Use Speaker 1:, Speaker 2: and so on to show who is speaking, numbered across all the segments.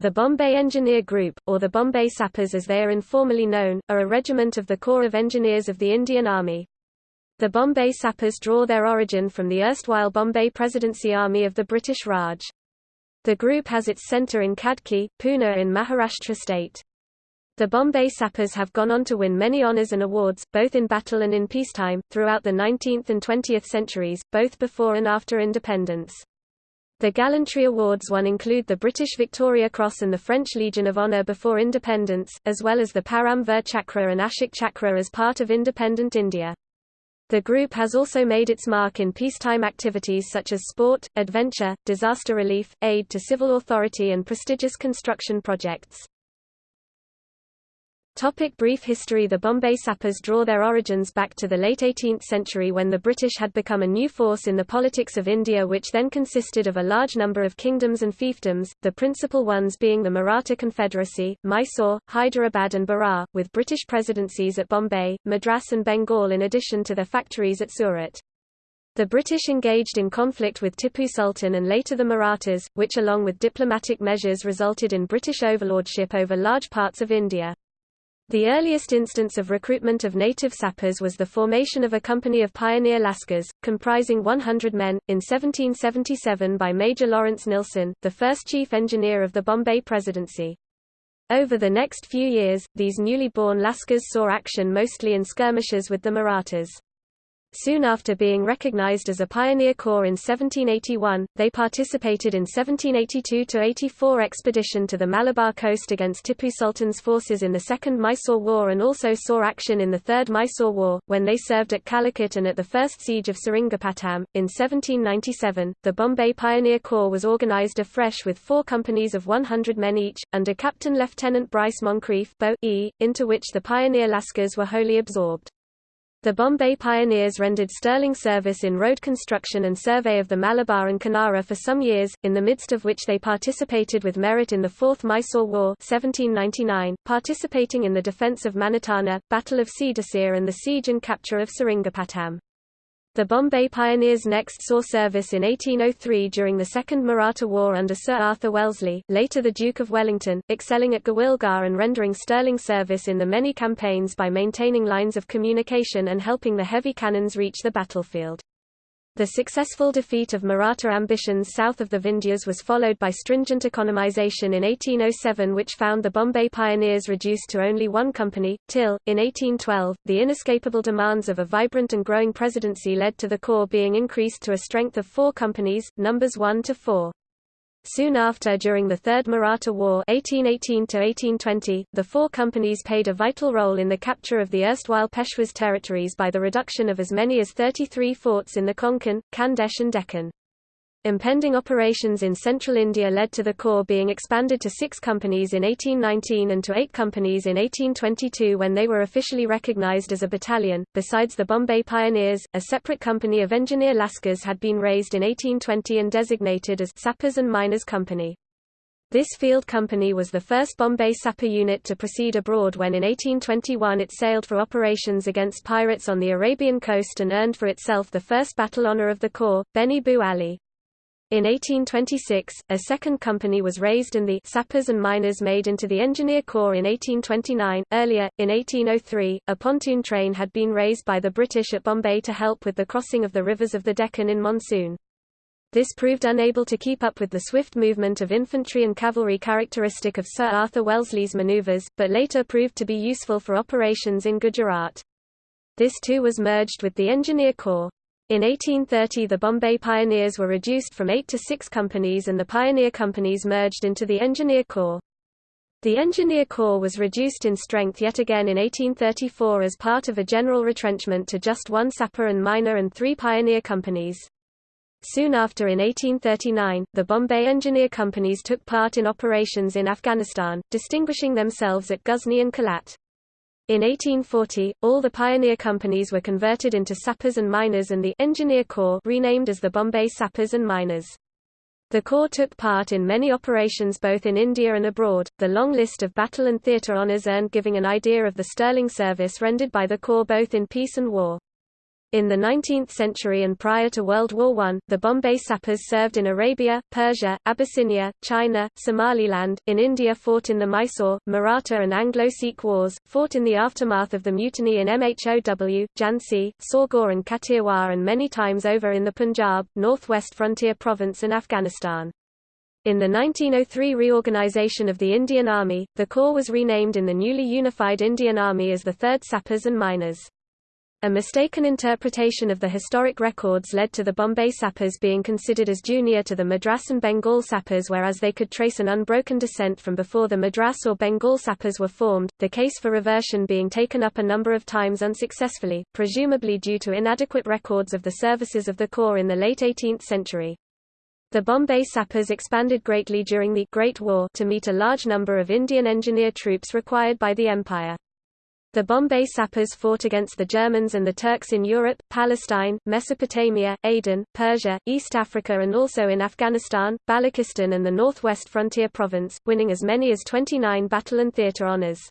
Speaker 1: The Bombay Engineer Group, or the Bombay Sappers as they are informally known, are a regiment of the Corps of Engineers of the Indian Army. The Bombay Sappers draw their origin from the erstwhile Bombay Presidency Army of the British Raj. The group has its centre in Khadki, Pune in Maharashtra state. The Bombay Sappers have gone on to win many honours and awards, both in battle and in peacetime, throughout the 19th and 20th centuries, both before and after independence. The gallantry awards won include the British Victoria Cross and the French Legion of Honour before independence, as well as the Param Vir Chakra and Ashok Chakra as part of independent India. The group has also made its mark in peacetime activities such as sport, adventure, disaster relief, aid to civil authority and prestigious construction projects. Topic brief history The Bombay Sappers draw their origins back to the late 18th century when the British had become a new force in the politics of India which then consisted of a large number of kingdoms and fiefdoms, the principal ones being the Maratha Confederacy, Mysore, Hyderabad and Berar, with British presidencies at Bombay, Madras and Bengal in addition to their factories at Surat. The British engaged in conflict with Tipu Sultan and later the Marathas, which along with diplomatic measures resulted in British overlordship over large parts of India. The earliest instance of recruitment of native sappers was the formation of a company of pioneer Lascars, comprising 100 men, in 1777 by Major Lawrence Nilson, the first chief engineer of the Bombay Presidency. Over the next few years, these newly born Lascars saw action mostly in skirmishes with the Marathas. Soon after being recognized as a pioneer corps in 1781, they participated in 1782–84 expedition to the Malabar coast against Tipu Sultan's forces in the Second Mysore War and also saw action in the Third Mysore War, when they served at Calicut and at the First Siege of Seringapatam. In 1797, the Bombay Pioneer Corps was organized afresh with four companies of 100 men each, under Captain Lieutenant Bryce Moncrief Bo e, into which the pioneer Lascars were wholly absorbed. The Bombay pioneers rendered sterling service in road construction and survey of the Malabar and Kanara for some years, in the midst of which they participated with merit in the Fourth Mysore War 1799, participating in the defence of Manitana, Battle of Seedasir and the siege and capture of Seringapatam. The Bombay Pioneers next saw service in 1803 during the Second Maratha War under Sir Arthur Wellesley, later the Duke of Wellington, excelling at Gawilgar and rendering sterling service in the many campaigns by maintaining lines of communication and helping the heavy cannons reach the battlefield. The successful defeat of Maratha ambitions south of the Vindhyas was followed by stringent economization in 1807 which found the Bombay pioneers reduced to only one company, till, in 1812, the inescapable demands of a vibrant and growing presidency led to the corps being increased to a strength of four companies, numbers 1 to 4. Soon after during the Third Maratha War 1818 the four companies played a vital role in the capture of the erstwhile Peshwas territories by the reduction of as many as 33 forts in the Konkan, Khandesh and Deccan. Impending operations in central India led to the corps being expanded to six companies in 1819 and to eight companies in 1822 when they were officially recognized as a battalion. Besides the Bombay Pioneers, a separate company of engineer Lascars had been raised in 1820 and designated as Sappers and Miners Company. This field company was the first Bombay sapper unit to proceed abroad when in 1821 it sailed for operations against pirates on the Arabian coast and earned for itself the first battle honour of the Corps, Beni Bu Ali. In 1826, a second company was raised and the sappers and miners made into the Engineer Corps in 1829. Earlier, in 1803, a pontoon train had been raised by the British at Bombay to help with the crossing of the rivers of the Deccan in monsoon. This proved unable to keep up with the swift movement of infantry and cavalry characteristic of Sir Arthur Wellesley's manoeuvres, but later proved to be useful for operations in Gujarat. This too was merged with the Engineer Corps. In 1830 the Bombay Pioneers were reduced from eight to six companies and the pioneer companies merged into the Engineer Corps. The Engineer Corps was reduced in strength yet again in 1834 as part of a general retrenchment to just one sapper and miner and three pioneer companies. Soon after in 1839, the Bombay Engineer Companies took part in operations in Afghanistan, distinguishing themselves at Ghuzni and Kalat. In 1840, all the pioneer companies were converted into sappers and miners and the Engineer Corps renamed as the Bombay Sappers and Miners. The Corps took part in many operations both in India and abroad. The long list of battle and theatre honours earned giving an idea of the sterling service rendered by the Corps both in peace and war. In the 19th century and prior to World War I, the Bombay sappers served in Arabia, Persia, Abyssinia, China, Somaliland, in India fought in the Mysore, Maratha and Anglo-Sikh wars, fought in the aftermath of the mutiny in MHOW, Jhansi, Saugor and Kathiawar and many times over in the Punjab, northwest frontier province and Afghanistan. In the 1903 reorganization of the Indian Army, the Corps was renamed in the newly unified Indian Army as the 3rd Sappers and Miners. A mistaken interpretation of the historic records led to the Bombay Sappers being considered as junior to the Madras and Bengal Sappers whereas they could trace an unbroken descent from before the Madras or Bengal Sappers were formed, the case for reversion being taken up a number of times unsuccessfully, presumably due to inadequate records of the services of the Corps in the late 18th century. The Bombay Sappers expanded greatly during the Great War to meet a large number of Indian engineer troops required by the Empire. The Bombay sappers fought against the Germans and the Turks in Europe, Palestine, Mesopotamia, Aden, Persia, East Africa and also in Afghanistan, Balochistan and the northwest frontier province, winning as many as 29 battle and theatre honours.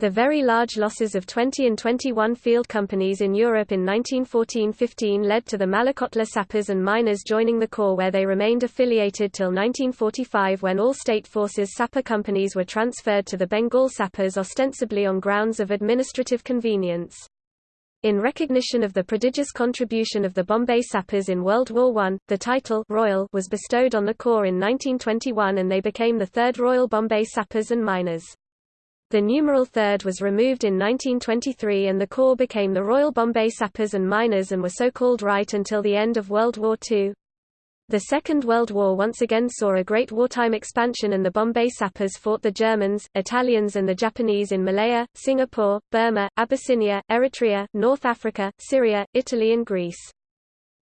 Speaker 1: The very large losses of 20 and 21 field companies in Europe in 1914–15 led to the Malerkotla sappers and miners joining the Corps where they remained affiliated till 1945 when all state forces sapper companies were transferred to the Bengal sappers ostensibly on grounds of administrative convenience. In recognition of the prodigious contribution of the Bombay Sappers in World War I, the title Royal was bestowed on the Corps in 1921 and they became the Third Royal Bombay Sappers and Miners. The numeral third was removed in 1923 and the Corps became the Royal Bombay Sappers and Miners and were so called right until the end of World War II. The Second World War once again saw a great wartime expansion and the Bombay Sappers fought the Germans, Italians and the Japanese in Malaya, Singapore, Burma, Abyssinia, Eritrea, North Africa, Syria, Italy and Greece.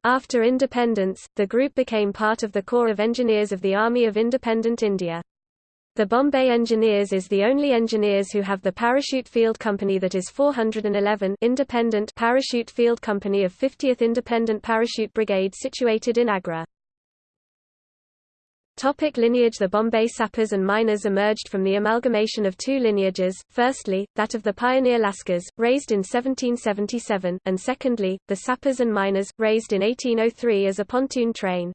Speaker 1: After independence, the group became part of the Corps of Engineers of the Army of Independent India. The Bombay Engineers is the only engineers who have the parachute field company that is 411 independent parachute field company of 50th Independent Parachute Brigade situated in Agra. Topic lineage The Bombay sappers and miners emerged from the amalgamation of two lineages, firstly, that of the pioneer Lascars, raised in 1777, and secondly, the sappers and miners, raised in 1803 as a pontoon train.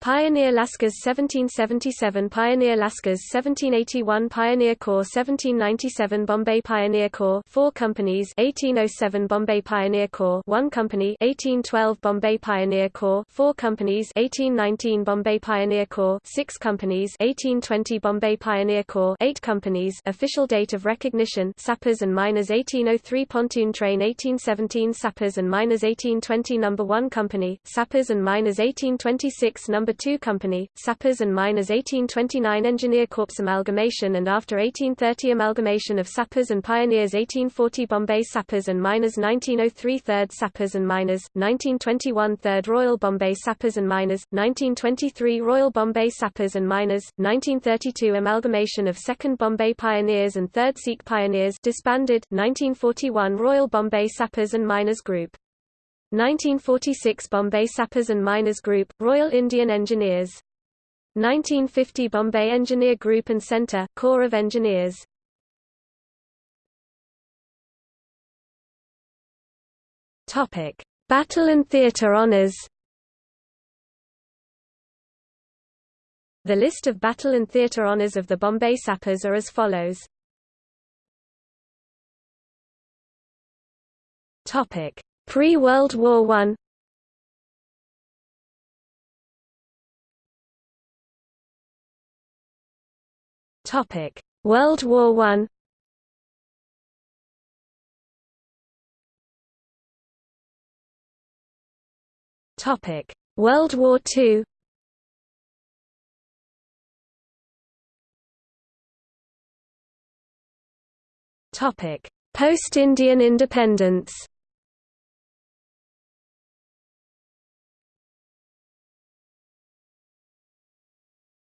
Speaker 1: Pioneer Lascars 1777 Pioneer Lascars 1781 Pioneer Corps 1797 Bombay Pioneer Corps 4 companies 1807 Bombay Pioneer Corps 1 company 1812 Bombay Pioneer Corps 4 companies 1819 Bombay Pioneer Corps 6 companies 1820 Bombay Pioneer Corps 8 companies. Official date of recognition Sappers and Miners 1803 Pontoon Train 1817 Sappers and Miners 1820 Number 1 Company Sappers and Miners 1826 Number 2 Company, Sappers and Miners 1829 Engineer Corps amalgamation and after 1830 amalgamation of Sappers and Pioneers 1840 Bombay Sappers and Miners 1903 Third Sappers and Miners, 1921 Third Royal Bombay Sappers and Miners, 1923 Royal Bombay Sappers and Miners, 1932 amalgamation of Second Bombay Pioneers and Third Sikh Pioneers disbanded, 1941 Royal Bombay Sappers and Miners Group 1946 Bombay Sappers and Miners Group, Royal Indian Engineers. 1950 Bombay Engineer Group and Centre, Corps of Engineers. Topic: Battle and Theatre Honours. The list of battle and theatre honours of the Bombay Sappers are as follows. Topic: Pre-World War I Topic: World War One. Topic: World War Two. Topic: Post-Indian independence.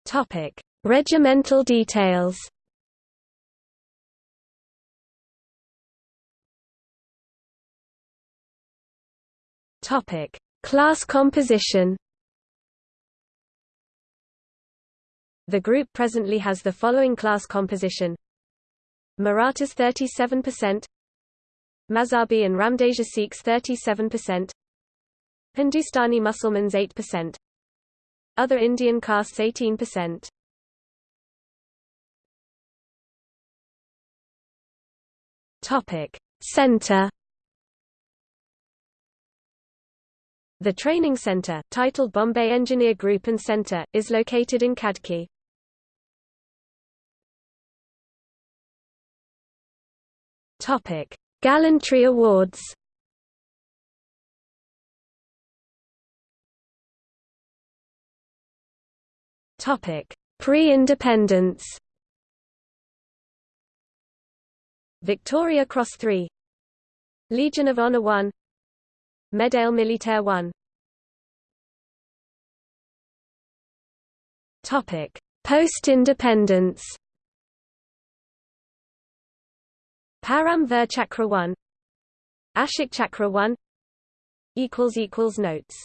Speaker 1: Topic: Regimental details. Topic: Class composition. The group presently has the following class composition. Marathas 37%, Mazhabi and Ramdasia Sikhs 37%, Hindustani Muslimans 8%, other Indian castes 18%. Topic: Center The training center, titled Bombay Engineer Group and Center, is located in Khadki. Topic: Gallantry Awards. Pre-independence. Victoria Cross 3 Legion of Honor 1 Médaille Militaire 1 Topic Post-independence? Param Vir Chakra 1 Ashok Chakra 1 equals equals notes